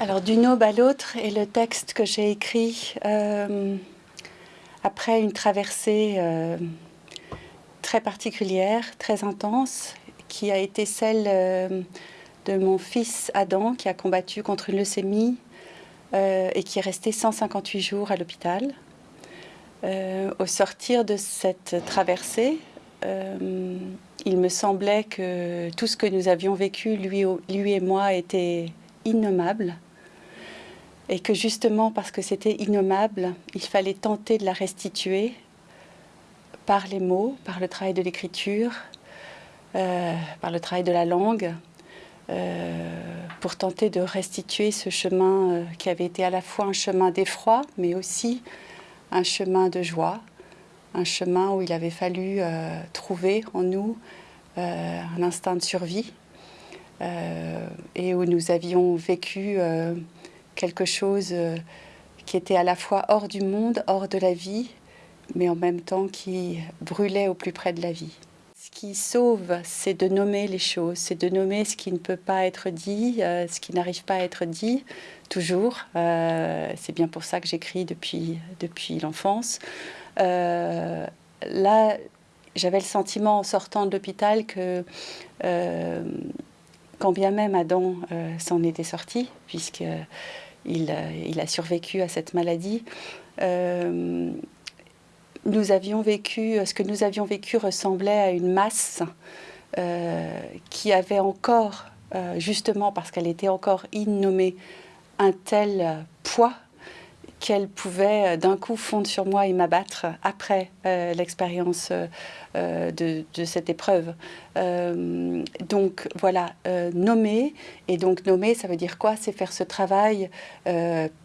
Alors, d'une aube à l'autre est le texte que j'ai écrit euh, après une traversée euh, très particulière, très intense, qui a été celle euh, de mon fils Adam, qui a combattu contre une leucémie et qui est resté 158 jours à l'hôpital. au sortir de cette traversée, il me semblait que tout ce que nous avions vécu, lui, lui et moi, était innommable et que justement parce que c'était innommable, il fallait tenter de la restituer par les mots, par le travail de l'écriture, euh, par le travail de la langue, euh, pour tenter de restituer ce chemin euh, qui avait été à la fois un chemin d'effroi, mais aussi un chemin de joie, un chemin où il avait fallu trouver en nous un instinct de survie, et où nous avions vécu quelque chose euh, qui était à la fois hors du monde, hors de la vie, mais en même temps qui brûlait au plus près de la vie. Ce qui sauve, c'est de nommer les choses, c'est de nommer ce qui ne peut pas être dit, euh, ce qui n'arrive pas à être dit, toujours. Euh, c'est bien pour ça que j'écris depuis, depuis l'enfance. là, j'avais le sentiment en sortant de l'hôpital que quand bien même Adam s'en était sorti, puisque il, a survécu à cette maladie. Euh, nous avions vécu, ce que nous avions vécu ressemblait à une masse euh, qui avait encore, euh, justement parce qu'elle était encore innommée, un tel poids qu'elle pouvait euh, d'un coup fondre sur moi et m'abattre après euh, l'expérience euh, de, cette épreuve. donc voilà, nommer, et donc nommer, ça veut dire quoi? C'est faire ce travail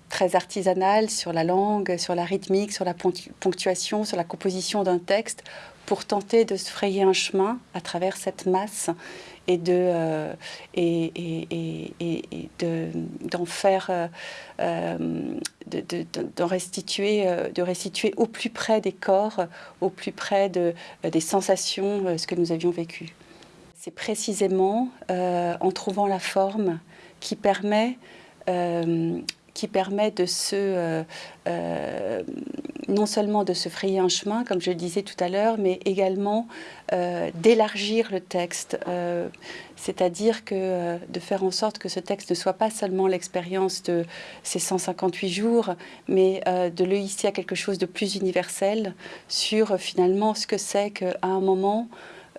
très artisanal sur la langue, sur la rythmique, sur la ponctuation, sur la composition d'un texte, pour tenter de se frayer un chemin à travers cette masse et de euh, et, et, et, d'en faire euh, euh, restituer de restituer au plus près des corps au plus près de, des sensations ce que nous avions vécu c'est précisément en trouvant la forme qui permet qui permet de se, euh, euh, non seulement de se frayer un chemin, comme je le disais tout à l'heure, mais également euh, d'élargir le texte, c'est-à-dire que de faire en sorte que ce texte ne soit pas seulement l'expérience de ces 158 jours, mais de le hisser à quelque chose de plus universel sur finalement ce que c'est qu'à un moment,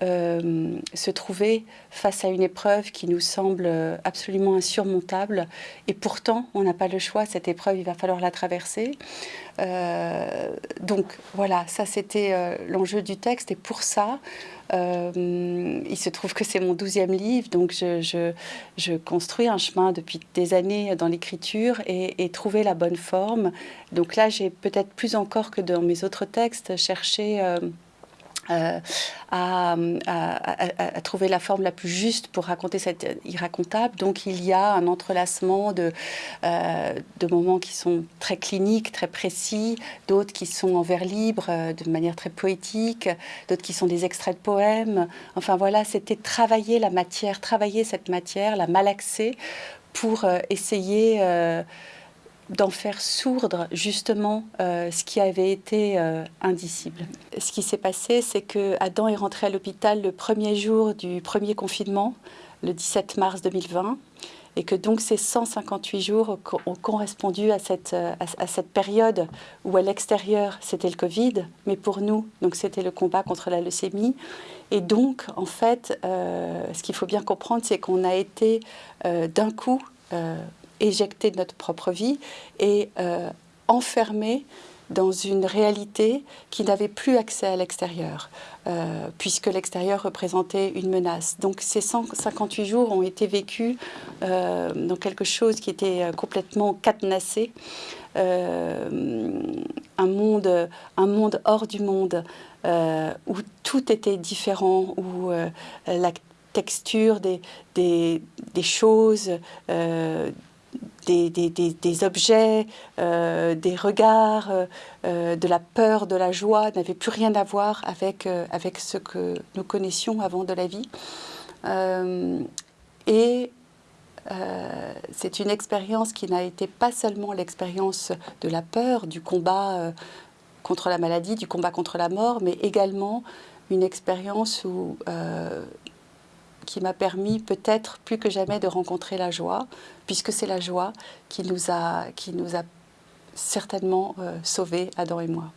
euh, se trouver face à une épreuve qui nous semble absolument insurmontable. Et pourtant, on n'a pas le choix. Cette épreuve, il va falloir la traverser. Euh, donc voilà, ça c'était euh, l'enjeu du texte. Et pour ça, il se trouve que c'est mon douzième livre, donc je, je, construis un chemin depuis des années dans l'écriture et, et, trouver la bonne forme. Donc là, j'ai peut-être plus encore que dans mes autres textes cherché euh, à, trouver la forme la plus juste pour raconter cette irracontable. Donc il y a un entrelacement de, euh, de moments qui sont très cliniques, très précis, d'autres qui sont en vers libre, euh, de manière très poétique, d'autres qui sont des extraits de poèmes. Enfin voilà, c'était travailler la matière, travailler cette matière, la malaxer pour essayer d'en faire sourdre justement euh, ce qui avait été euh, indicible. Ce qui s'est passé, c'est que Adam est rentré à l'hôpital le premier jour du premier confinement, le 17 mars 2020, et que donc ces 158 jours ont correspondu à cette, euh, à, cette période où à l'extérieur c'était le Covid, mais pour nous, c'était le combat contre la leucémie. Et donc, en fait, ce qu'il faut bien comprendre, c'est qu'on a été d'un coup éjecté de notre propre vie et euh, enfermé dans une réalité qui n'avait plus accès à l'extérieur, euh, puisque l'extérieur représentait une menace. Donc ces 158 jours ont été vécus euh, dans quelque chose qui était complètement cadenassé, un, monde, un monde hors du monde, où tout était différent, où la texture des, des choses, des, objets, euh, des regards, euh, euh, de la peur, de la joie, n'avait plus rien à voir avec, avec ce que nous connaissions avant de la vie. et c'est une expérience qui n'a été pas seulement l'expérience de la peur, du combat contre la maladie, du combat contre la mort, mais également une expérience où qui m'a permis peut-être plus que jamais de rencontrer la joie, puisque c'est la joie qui nous a, qui nous a certainement sauvés, Adam et moi.